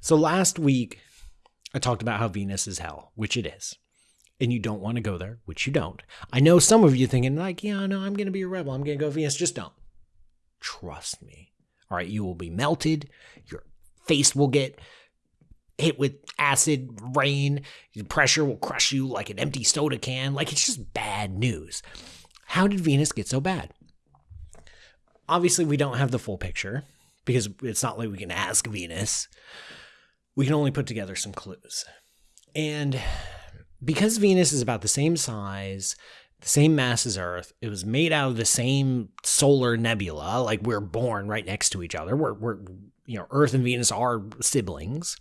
So last week, I talked about how Venus is hell, which it is. And you don't want to go there, which you don't. I know some of you thinking, like, yeah, no, I'm going to be a rebel. I'm going to go Venus. Just don't. Trust me. All right. You will be melted. Your face will get hit with acid rain. Pressure will crush you like an empty soda can. Like, it's just bad news. How did Venus get so bad? Obviously, we don't have the full picture because it's not like we can ask Venus. We can only put together some clues. And because Venus is about the same size, the same mass as Earth, it was made out of the same solar nebula, like we're born right next to each other. We're, we're you know, Earth and Venus are siblings.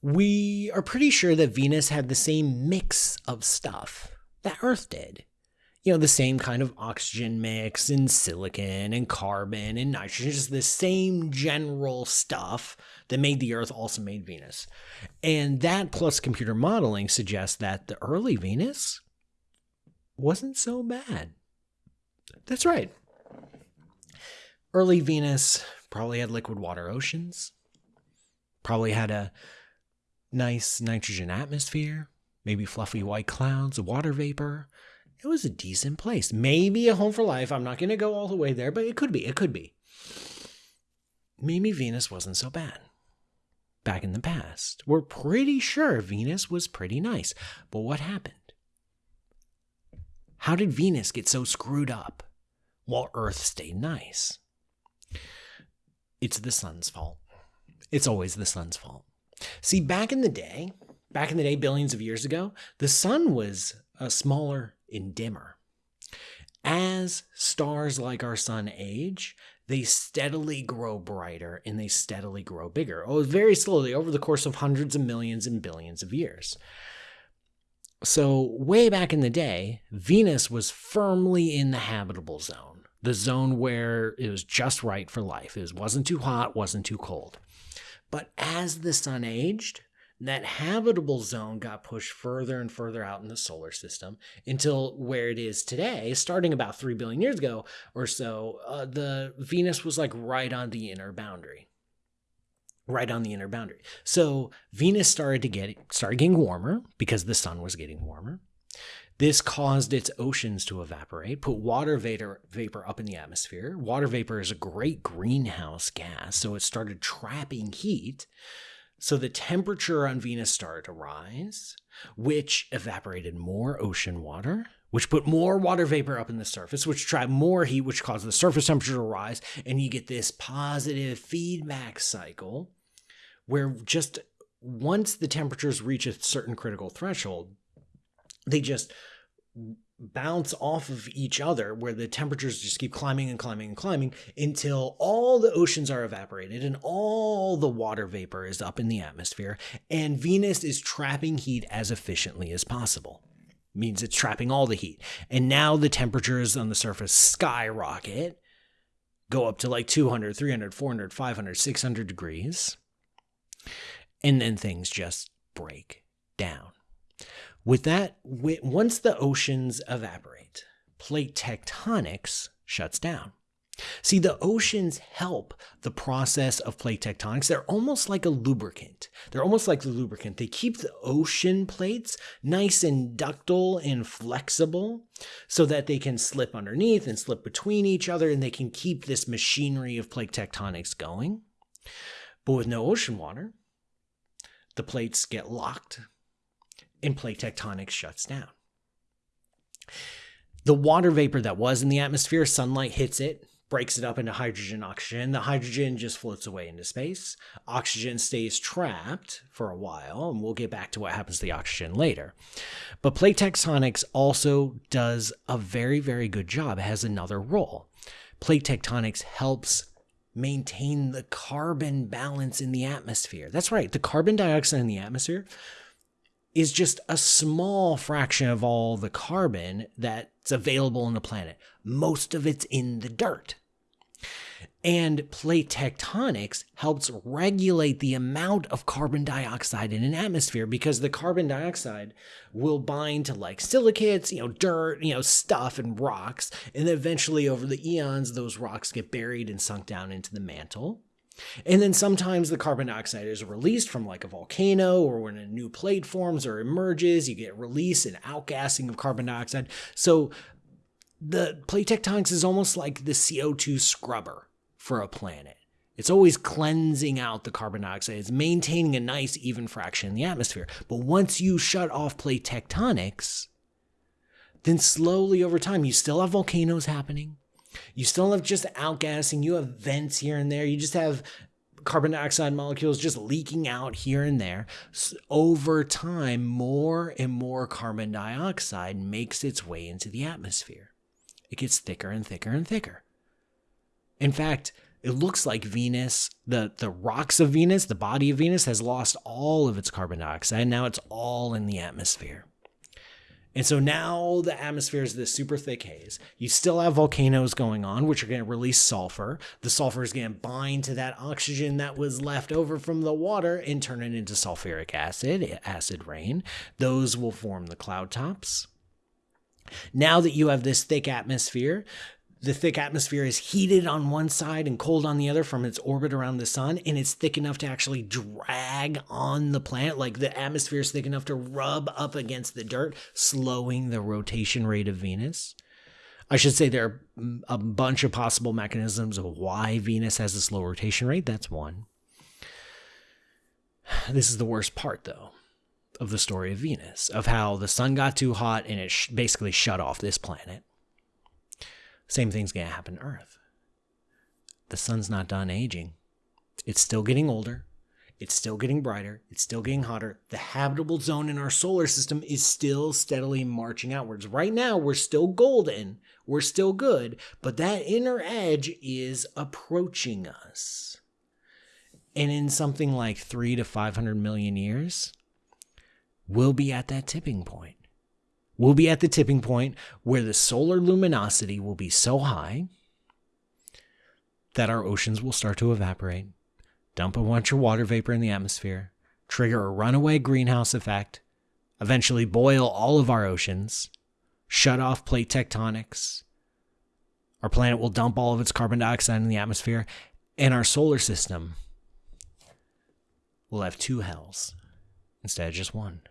We are pretty sure that Venus had the same mix of stuff that Earth did you know, the same kind of oxygen mix and silicon and carbon and nitrogen, just the same general stuff that made the Earth also made Venus. And that plus computer modeling suggests that the early Venus wasn't so bad. That's right. Early Venus probably had liquid water oceans, probably had a nice nitrogen atmosphere, maybe fluffy white clouds, water vapor it was a decent place. Maybe a home for life. I'm not going to go all the way there, but it could be. It could be. Maybe Venus wasn't so bad. Back in the past, we're pretty sure Venus was pretty nice. But what happened? How did Venus get so screwed up while Earth stayed nice? It's the sun's fault. It's always the sun's fault. See, back in the day, back in the day, billions of years ago, the sun was a smaller and dimmer. As stars like our sun age, they steadily grow brighter and they steadily grow bigger. Oh, very slowly over the course of hundreds of millions and billions of years. So, way back in the day, Venus was firmly in the habitable zone, the zone where it was just right for life. It wasn't too hot, wasn't too cold. But as the sun aged, that habitable zone got pushed further and further out in the solar system until where it is today, starting about 3 billion years ago or so, uh, the Venus was like right on the inner boundary. Right on the inner boundary. So Venus started to get started getting warmer because the sun was getting warmer. This caused its oceans to evaporate, put water vapor, vapor up in the atmosphere. Water vapor is a great greenhouse gas, so it started trapping heat. So the temperature on Venus started to rise, which evaporated more ocean water, which put more water vapor up in the surface, which trapped more heat, which caused the surface temperature to rise. And you get this positive feedback cycle where just once the temperatures reach a certain critical threshold, they just bounce off of each other where the temperatures just keep climbing and climbing and climbing until all the oceans are evaporated and all the water vapor is up in the atmosphere and Venus is trapping heat as efficiently as possible. Means it's trapping all the heat. And now the temperatures on the surface skyrocket, go up to like 200, 300, 400, 500, 600 degrees. And then things just break down. With that, once the oceans evaporate, plate tectonics shuts down. See, the oceans help the process of plate tectonics. They're almost like a lubricant. They're almost like the lubricant. They keep the ocean plates nice and ductile and flexible so that they can slip underneath and slip between each other and they can keep this machinery of plate tectonics going. But with no ocean water, the plates get locked and plate tectonics shuts down. The water vapor that was in the atmosphere, sunlight hits it, breaks it up into hydrogen, oxygen. The hydrogen just floats away into space. Oxygen stays trapped for a while, and we'll get back to what happens to the oxygen later. But plate tectonics also does a very, very good job. It has another role. Plate tectonics helps maintain the carbon balance in the atmosphere. That's right, the carbon dioxide in the atmosphere is just a small fraction of all the carbon that's available on the planet. Most of it's in the dirt. And plate tectonics helps regulate the amount of carbon dioxide in an atmosphere because the carbon dioxide will bind to like silicates, you know, dirt, you know, stuff and rocks. And eventually over the eons, those rocks get buried and sunk down into the mantle. And then sometimes the carbon dioxide is released from like a volcano or when a new plate forms or emerges, you get release and outgassing of carbon dioxide. So the plate tectonics is almost like the CO2 scrubber for a planet. It's always cleansing out the carbon dioxide. It's maintaining a nice even fraction in the atmosphere. But once you shut off plate tectonics, then slowly over time, you still have volcanoes happening. You still have just outgassing. You have vents here and there. You just have carbon dioxide molecules just leaking out here and there. So over time, more and more carbon dioxide makes its way into the atmosphere. It gets thicker and thicker and thicker. In fact, it looks like Venus, the, the rocks of Venus, the body of Venus, has lost all of its carbon dioxide. Now it's all in the atmosphere. And so now the atmosphere is this super thick haze. You still have volcanoes going on, which are going to release sulfur. The sulfur is going to bind to that oxygen that was left over from the water and turn it into sulfuric acid, acid rain. Those will form the cloud tops. Now that you have this thick atmosphere, the thick atmosphere is heated on one side and cold on the other from its orbit around the sun, and it's thick enough to actually drag on the planet. Like the atmosphere is thick enough to rub up against the dirt, slowing the rotation rate of Venus. I should say there are a bunch of possible mechanisms of why Venus has a slow rotation rate. That's one. This is the worst part, though, of the story of Venus, of how the sun got too hot and it sh- basically shut off this planet. Same thing's going to happen to Earth. The sun's not done aging. It's still getting older. It's still getting brighter. It's still getting hotter. The habitable zone in our solar system is still steadily marching outwards. Right now, we're still golden. We're still good. But that inner edge is approaching us. And in something like three to 500 million years, we'll be at that tipping point. We'll be at the tipping point where the solar luminosity will be so high that our oceans will start to evaporate, dump a bunch of water vapor in the atmosphere, trigger a runaway greenhouse effect, eventually boil all of our oceans, shut off plate tectonics. Our planet will dump all of its carbon dioxide in the atmosphere, and our solar system will have two hells instead of just one.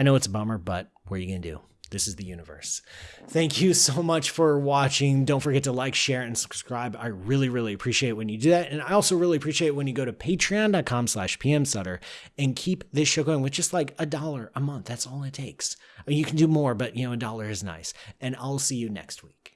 I know it's a bummer, but what are you going to do? This is the universe. Thank you so much for watching. Don't forget to like, share, and subscribe. I really, really appreciate when you do that. And I also really appreciate when you go to patreon.com slash pmsutter and keep this show going with just like a dollar a month. That's all it takes. I mean, you can do more, but you know, a dollar is nice. And I'll see you next week.